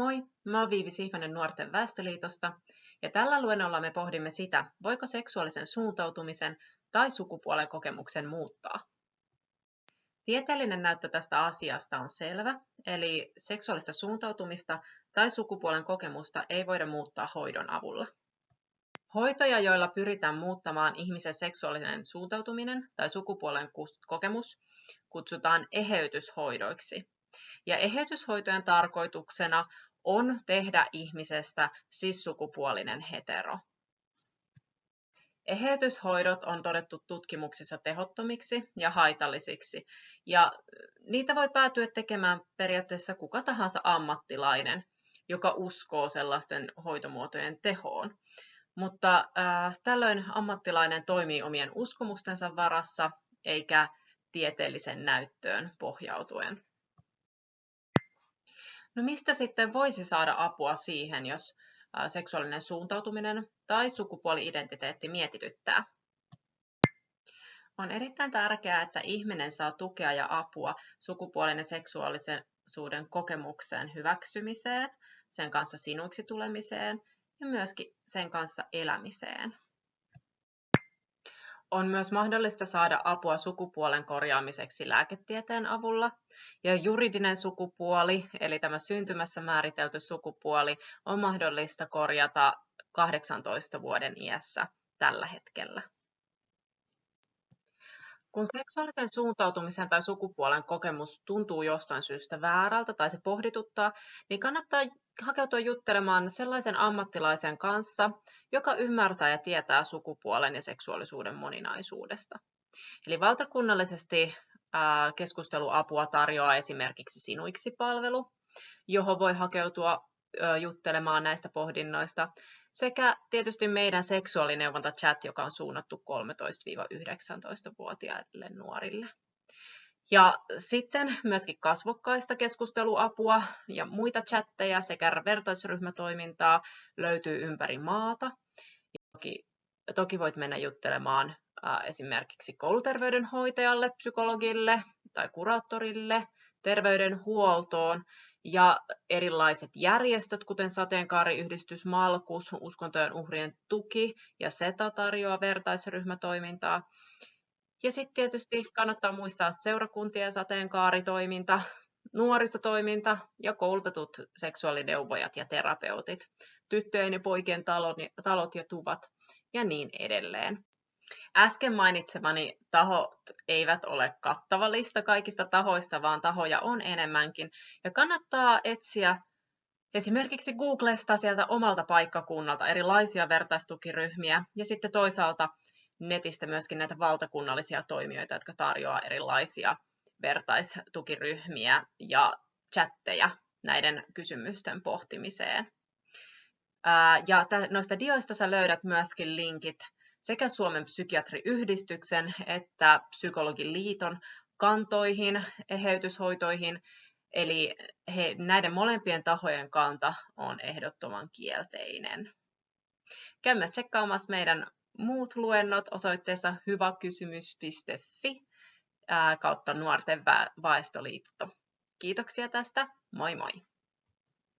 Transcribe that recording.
Moi, mä oon Viivi Sihvonen Nuorten Väestöliitosta ja tällä luennolla me pohdimme sitä, voiko seksuaalisen suuntautumisen tai sukupuolen kokemuksen muuttaa. Tieteellinen näyttö tästä asiasta on selvä, eli seksuaalista suuntautumista tai sukupuolen kokemusta ei voida muuttaa hoidon avulla. Hoitoja, joilla pyritään muuttamaan ihmisen seksuaalinen suuntautuminen tai sukupuolen kokemus, kutsutaan eheytyshoidoiksi. Ja eheytyshoitojen tarkoituksena on tehdä ihmisestä sissukupuolinen hetero. Eheytyshoidot on todettu tutkimuksissa tehottomiksi ja haitallisiksi, ja niitä voi päätyä tekemään periaatteessa kuka tahansa ammattilainen, joka uskoo sellaisten hoitomuotojen tehoon. Mutta äh, tällöin ammattilainen toimii omien uskomustensa varassa eikä tieteellisen näyttöön pohjautuen. No mistä sitten voisi saada apua siihen, jos seksuaalinen suuntautuminen tai sukupuoli-identiteetti mietityttää? On erittäin tärkeää, että ihminen saa tukea ja apua sukupuolen ja seksuaalisuuden kokemukseen hyväksymiseen, sen kanssa sinuiksi tulemiseen ja myöskin sen kanssa elämiseen. On myös mahdollista saada apua sukupuolen korjaamiseksi lääketieteen avulla. Ja juridinen sukupuoli, eli tämä syntymässä määritelty sukupuoli, on mahdollista korjata 18 vuoden iässä tällä hetkellä. Kun seksuaalisen suuntautumisen tai sukupuolen kokemus tuntuu jostain syystä väärältä tai se pohdituttaa, niin kannattaa hakeutua juttelemaan sellaisen ammattilaisen kanssa, joka ymmärtää ja tietää sukupuolen ja seksuaalisuuden moninaisuudesta. Eli valtakunnallisesti keskusteluapua tarjoaa esimerkiksi Sinuiksi-palvelu, johon voi hakeutua juttelemaan näistä pohdinnoista, sekä tietysti meidän seksuaalineuvonta-chat, joka on suunnattu 13-19-vuotiaille nuorille. Ja sitten myöskin kasvokkaista keskusteluapua ja muita chatteja sekä vertaisryhmätoimintaa löytyy ympäri maata. Toki, toki voit mennä juttelemaan esimerkiksi kouluterveydenhoitajalle, psykologille tai kuraattorille, terveydenhuoltoon ja erilaiset järjestöt, kuten Sateenkaariyhdistys Malkus, uskontojen uhrien tuki ja SETA tarjoaa vertaisryhmätoimintaa. Ja sitten tietysti kannattaa muistaa seurakuntien sateenkaaritoiminta, nuorisotoiminta ja koulutetut seksuaalineuvojat ja terapeutit, tyttöjen ja poikien talot, ja tuvat ja niin edelleen. Äsken mainitsemani tahot eivät ole kattava lista kaikista tahoista, vaan tahoja on enemmänkin. Ja kannattaa etsiä esimerkiksi Googlesta sieltä omalta paikkakunnalta erilaisia vertaistukiryhmiä ja sitten toisaalta netistä myöskin näitä valtakunnallisia toimijoita, jotka tarjoaa erilaisia vertaistukiryhmiä ja chatteja näiden kysymysten pohtimiseen. Ja noista dioista sä löydät myöskin linkit sekä Suomen psykiatriyhdistyksen että psykologiliiton kantoihin, eheytyshoitoihin, eli he, näiden molempien tahojen kanta on ehdottoman kielteinen. Käy myös tsekkaamassa meidän muut luennot osoitteessa hyväkysymys.fi kautta Nuorten väestöliitto. Kiitoksia tästä, moi moi!